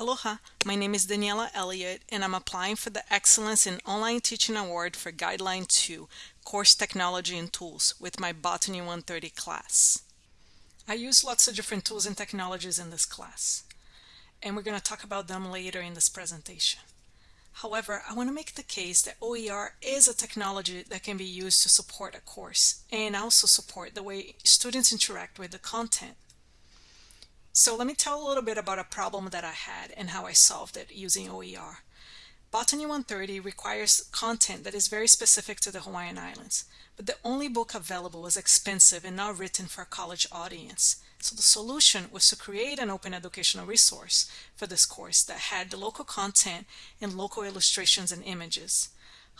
Aloha, my name is Daniela Elliott and I'm applying for the Excellence in Online Teaching Award for Guideline 2, Course Technology and Tools with my Botany 130 class. I use lots of different tools and technologies in this class, and we're going to talk about them later in this presentation. However, I want to make the case that OER is a technology that can be used to support a course and also support the way students interact with the content. So let me tell a little bit about a problem that I had and how I solved it using OER. Botany 130 requires content that is very specific to the Hawaiian Islands, but the only book available was expensive and not written for a college audience. So the solution was to create an open educational resource for this course that had the local content and local illustrations and images.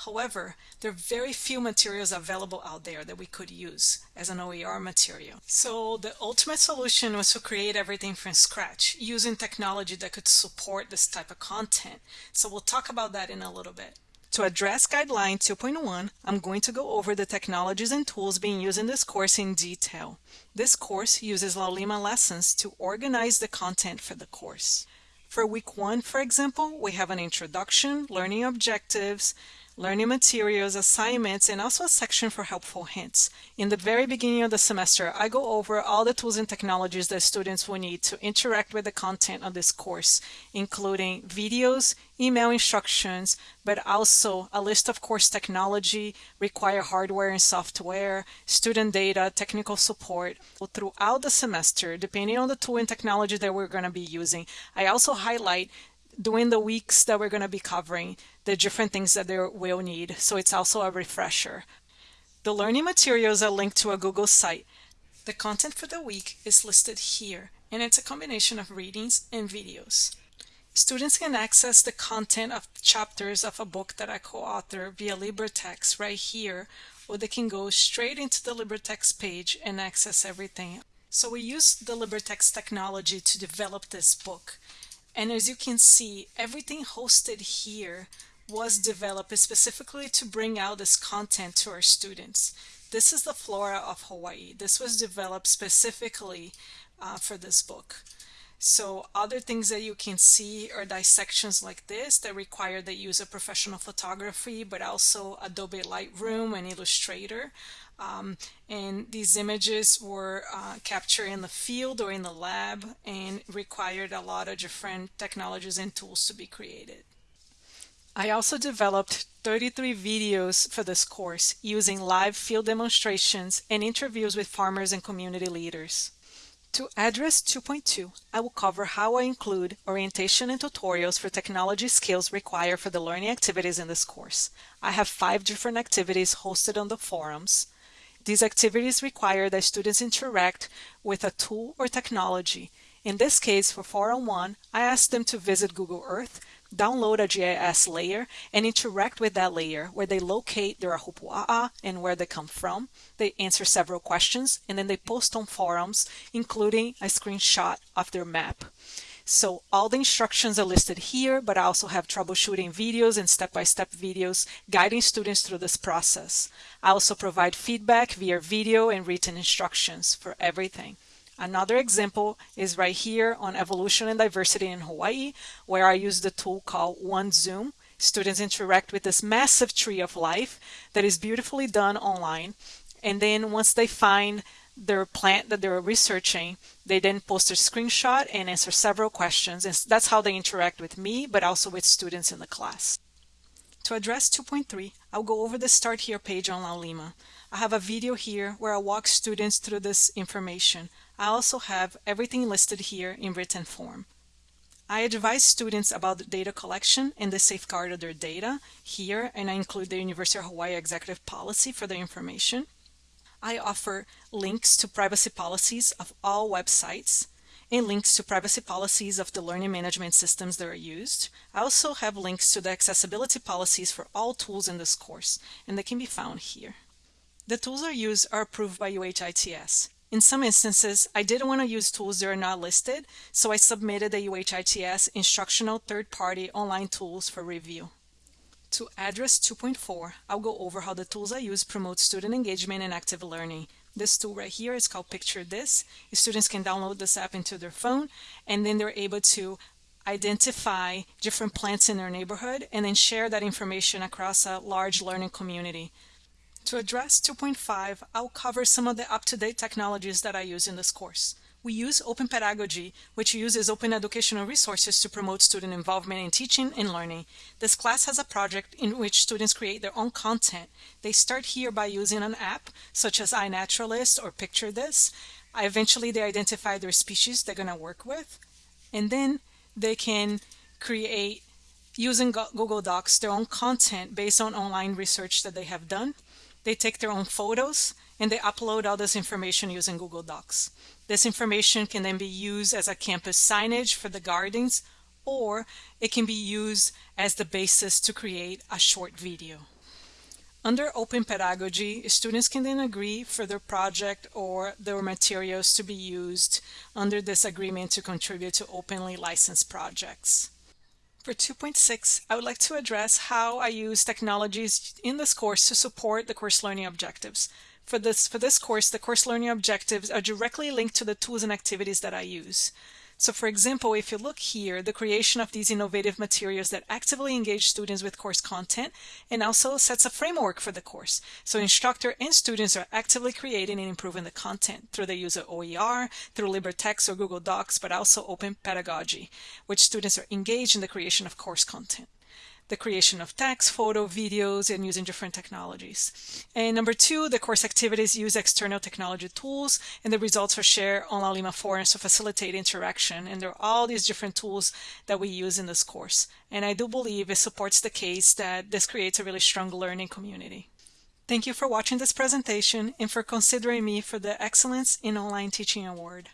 However, there are very few materials available out there that we could use as an OER material. So the ultimate solution was to create everything from scratch using technology that could support this type of content. So we'll talk about that in a little bit. To address Guideline 2.1, I'm going to go over the technologies and tools being used in this course in detail. This course uses Laulima lessons to organize the content for the course. For week one, for example, we have an introduction, learning objectives, learning materials, assignments, and also a section for helpful hints. In the very beginning of the semester, I go over all the tools and technologies that students will need to interact with the content of this course, including videos, email instructions, but also a list of course technology, required hardware and software, student data, technical support. Throughout the semester, depending on the tool and technology that we're going to be using, I also highlight during the weeks that we're going to be covering the different things that they will need. So it's also a refresher. The learning materials are linked to a Google site. The content for the week is listed here, and it's a combination of readings and videos. Students can access the content of chapters of a book that I co-author via LibreText right here, or they can go straight into the LibreText page and access everything. So we use the LibreText technology to develop this book. And as you can see, everything hosted here was developed specifically to bring out this content to our students. This is the flora of Hawaii. This was developed specifically uh, for this book. So other things that you can see are dissections like this that require the use of professional photography, but also Adobe Lightroom and Illustrator. Um, and these images were uh, captured in the field or in the lab and required a lot of different technologies and tools to be created. I also developed 33 videos for this course using live field demonstrations and interviews with farmers and community leaders. To address 2.2, I will cover how I include orientation and tutorials for technology skills required for the learning activities in this course. I have five different activities hosted on the forums. These activities require that students interact with a tool or technology. In this case, for Forum 1, I asked them to visit Google Earth, download a GIS layer and interact with that layer where they locate their ahupua'a and where they come from. They answer several questions and then they post on forums, including a screenshot of their map. So all the instructions are listed here, but I also have troubleshooting videos and step-by-step -step videos guiding students through this process. I also provide feedback via video and written instructions for everything. Another example is right here on evolution and diversity in Hawaii, where I use the tool called OneZoom. Students interact with this massive tree of life that is beautifully done online. And then once they find their plant that they're researching, they then post a screenshot and answer several questions. And that's how they interact with me, but also with students in the class. To address 2.3, I'll go over the Start Here page on Laulima. I have a video here where I walk students through this information. I also have everything listed here in written form. I advise students about the data collection and the safeguard of their data here, and I include the University of Hawaii Executive Policy for the information. I offer links to privacy policies of all websites and links to privacy policies of the learning management systems that are used. I also have links to the accessibility policies for all tools in this course, and they can be found here. The tools I use are approved by UHITS. In some instances, I didn't want to use tools that are not listed, so I submitted the UHITS instructional third-party online tools for review. To address 2.4, I'll go over how the tools I use promote student engagement and active learning. This tool right here is called Picture This. Students can download this app into their phone, and then they're able to identify different plants in their neighborhood, and then share that information across a large learning community. To address 2.5, I'll cover some of the up-to-date technologies that I use in this course. We use Open Pedagogy, which uses open educational resources to promote student involvement in teaching and learning. This class has a project in which students create their own content. They start here by using an app, such as iNaturalist or Picture This. Eventually, they identify their species they're going to work with, and then they can create, using Google Docs, their own content based on online research that they have done. They take their own photos and they upload all this information using Google Docs. This information can then be used as a campus signage for the gardens or it can be used as the basis to create a short video. Under Open Pedagogy, students can then agree for their project or their materials to be used under this agreement to contribute to openly licensed projects. For 2.6, I would like to address how I use technologies in this course to support the course learning objectives. For this, for this course, the course learning objectives are directly linked to the tools and activities that I use. So for example, if you look here, the creation of these innovative materials that actively engage students with course content and also sets a framework for the course. So instructor and students are actively creating and improving the content through the use of OER, through LibreText or Google Docs, but also Open Pedagogy, which students are engaged in the creation of course content the creation of text, photo, videos, and using different technologies. And number two, the course activities use external technology tools, and the results are shared on Laulima forums to facilitate interaction. And there are all these different tools that we use in this course. And I do believe it supports the case that this creates a really strong learning community. Thank you for watching this presentation and for considering me for the Excellence in Online Teaching Award.